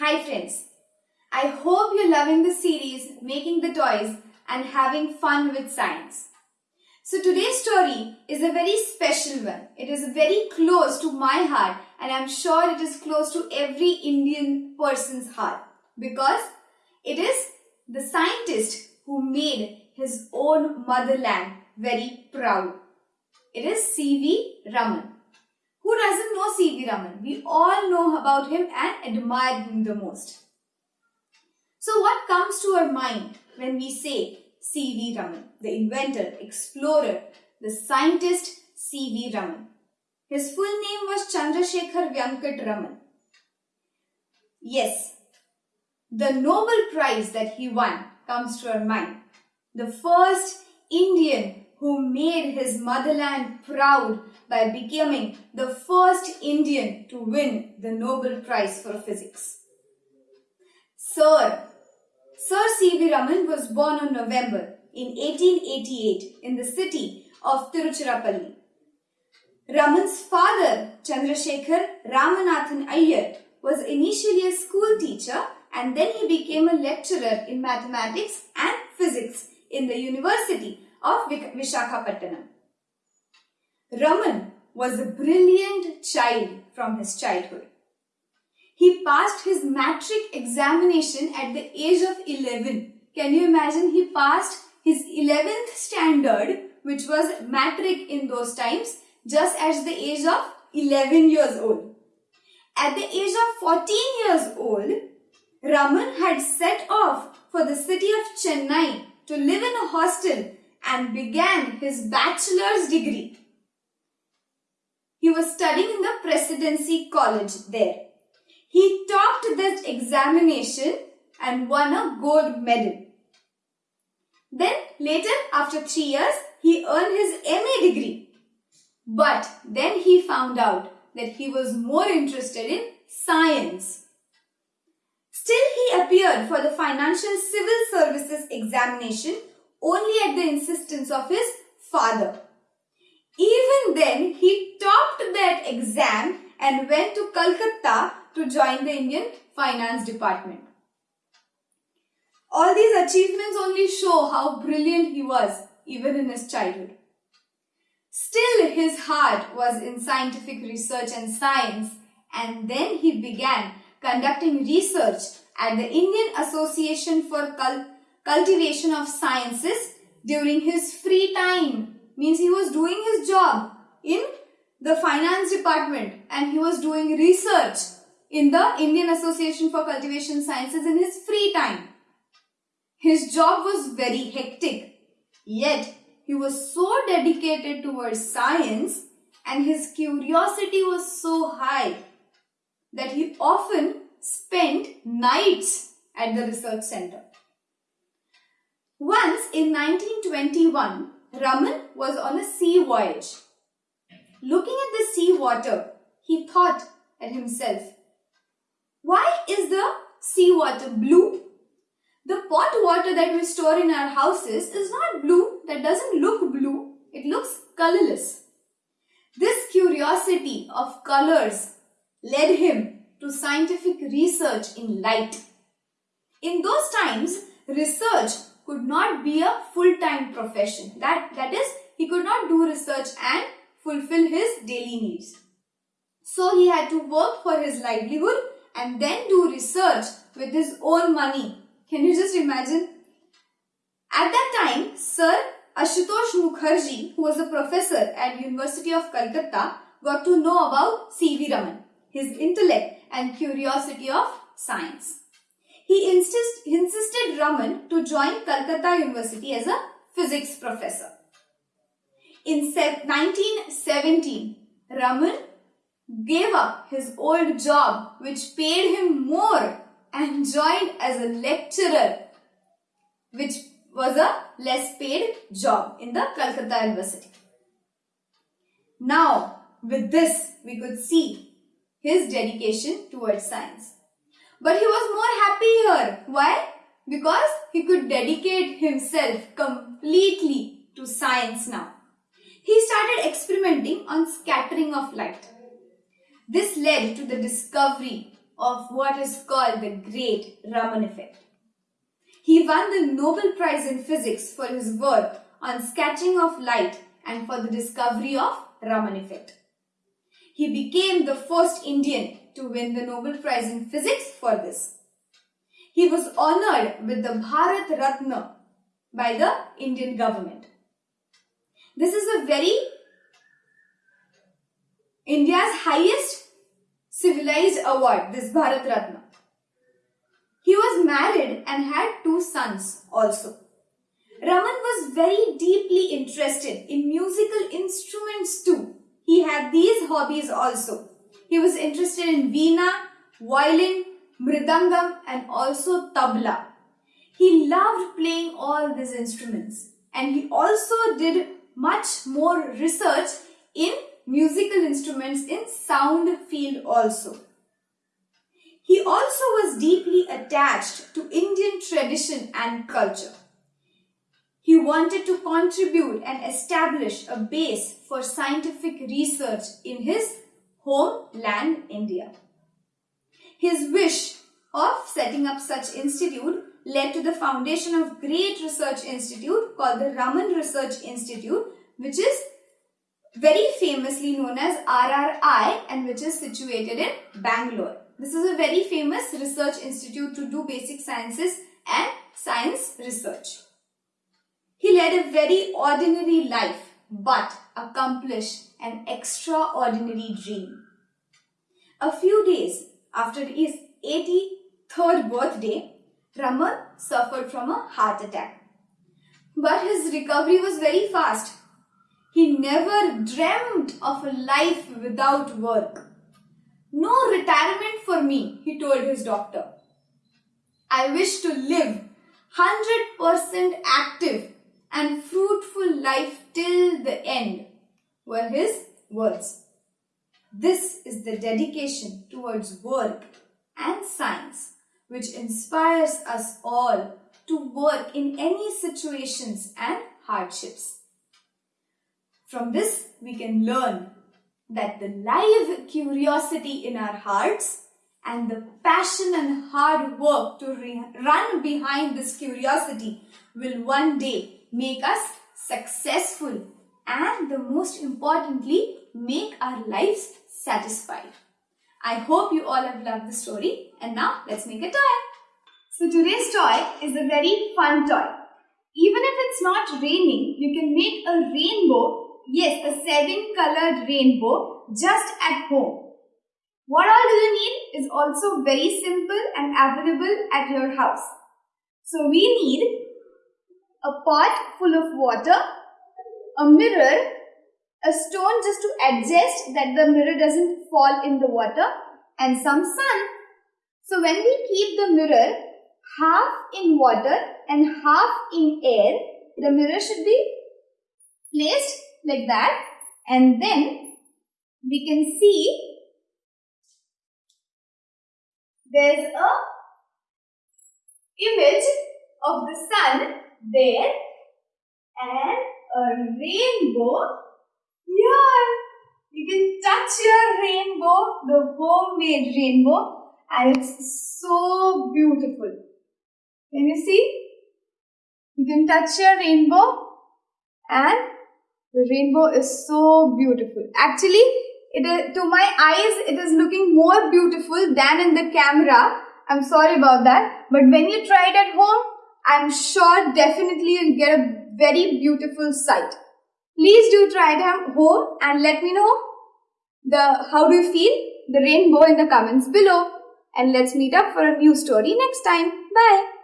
Hi friends, I hope you're loving the series Making the Toys and having fun with science. So today's story is a very special one. It is very close to my heart and I'm sure it is close to every Indian person's heart because it is the scientist who made his own motherland very proud. It is C.V. Raman. Who doesn't know C.V. Raman? We all know about him and admire him the most. So what comes to our mind when we say C.V. Raman, the inventor, explorer, the scientist C.V. Raman? His full name was Chandrasekhar Venkat Raman. Yes, the Nobel Prize that he won comes to our mind. The first Indian who made his motherland proud by becoming the first Indian to win the Nobel Prize for Physics. Sir, Sir C.V. Raman was born on November in 1888 in the city of Tiruchirappalli. Raman's father, Chandrasekhar Ramanathan Iyer, was initially a school teacher and then he became a lecturer in mathematics and physics in the University of Vishakhapatnam. Raman was a brilliant child from his childhood. He passed his matric examination at the age of 11. Can you imagine? He passed his 11th standard, which was matric in those times, just at the age of 11 years old. At the age of 14 years old, Raman had set off for the city of Chennai to live in a hostel and began his bachelor's degree. He was studying in the Presidency College there. He topped this examination and won a gold medal. Then later after three years he earned his MA degree. But then he found out that he was more interested in science. Still he appeared for the Financial Civil Services examination only at the insistence of his father. Even then, he topped that exam and went to Calcutta to join the Indian Finance Department. All these achievements only show how brilliant he was even in his childhood. Still, his heart was in scientific research and science and then he began conducting research at the Indian Association for Cultivation of Sciences during his free time. Means he was doing his job in the finance department and he was doing research in the Indian Association for Cultivation Sciences in his free time. His job was very hectic, yet he was so dedicated towards science and his curiosity was so high that he often spent nights at the research center. Once in 1921, Raman was on a sea voyage. Looking at the sea water, he thought at himself, why is the sea water blue? The pot water that we store in our houses is not blue, that doesn't look blue, it looks colorless. This curiosity of colors led him to scientific research in light. In those times, research could not be a full-time profession. That, that is, he could not do research and fulfill his daily needs. So he had to work for his livelihood and then do research with his own money. Can you just imagine? At that time, Sir Ashutosh Mukherjee, who was a professor at University of Calcutta, got to know about C.V. Raman, his intellect and curiosity of science. He insist, insisted Raman to join Calcutta University as a physics professor. In 1917, Raman gave up his old job which paid him more and joined as a lecturer which was a less paid job in the Calcutta University. Now, with this, we could see his dedication towards science. But he was more happy here. Why? Because he could dedicate himself completely to science now. He started experimenting on scattering of light. This led to the discovery of what is called the Great Raman Effect. He won the Nobel Prize in Physics for his work on scattering of light and for the discovery of Raman Effect. He became the first Indian to win the Nobel Prize in Physics for this. He was honored with the Bharat Ratna by the Indian government. This is a very India's highest civilized award, this Bharat Ratna. He was married and had two sons also. Raman was very deeply interested in musical instruments too. He had these hobbies also. He was interested in veena, violin, mridangam and also tabla. He loved playing all these instruments and he also did much more research in musical instruments in sound field also. He also was deeply attached to Indian tradition and culture. He wanted to contribute and establish a base for scientific research in his homeland India. His wish of setting up such institute led to the foundation of great research institute called the Raman Research Institute which is very famously known as RRI and which is situated in Bangalore. This is a very famous research institute to do basic sciences and science research. He led a very ordinary life but accomplish an extraordinary dream. A few days after his 83rd birthday, Raman suffered from a heart attack. But his recovery was very fast he never dreamt of a life without work. No retirement for me, he told his doctor. I wish to live 100% active and fruitful life till the end, were his words. This is the dedication towards work and science which inspires us all to work in any situations and hardships. From this, we can learn that the live curiosity in our hearts and the passion and hard work to run behind this curiosity will one day make us successful and the most importantly make our lives satisfied. I hope you all have loved the story and now let's make a toy. So today's toy is a very fun toy. Even if it's not raining, you can make a rainbow Yes, a seven colored rainbow just at home. What all do you need is also very simple and available at your house. So we need a pot full of water, a mirror, a stone just to adjust that the mirror doesn't fall in the water and some sun. So when we keep the mirror half in water and half in air, the mirror should be placed like that and then we can see there's a image of the sun there and a rainbow here. You can touch your rainbow, the homemade rainbow and it's so beautiful. Can you see? You can touch your rainbow and the rainbow is so beautiful. Actually, it is, to my eyes, it is looking more beautiful than in the camera. I'm sorry about that. But when you try it at home, I'm sure definitely you'll get a very beautiful sight. Please do try it at home and let me know the how do you feel the rainbow in the comments below. And let's meet up for a new story next time. Bye.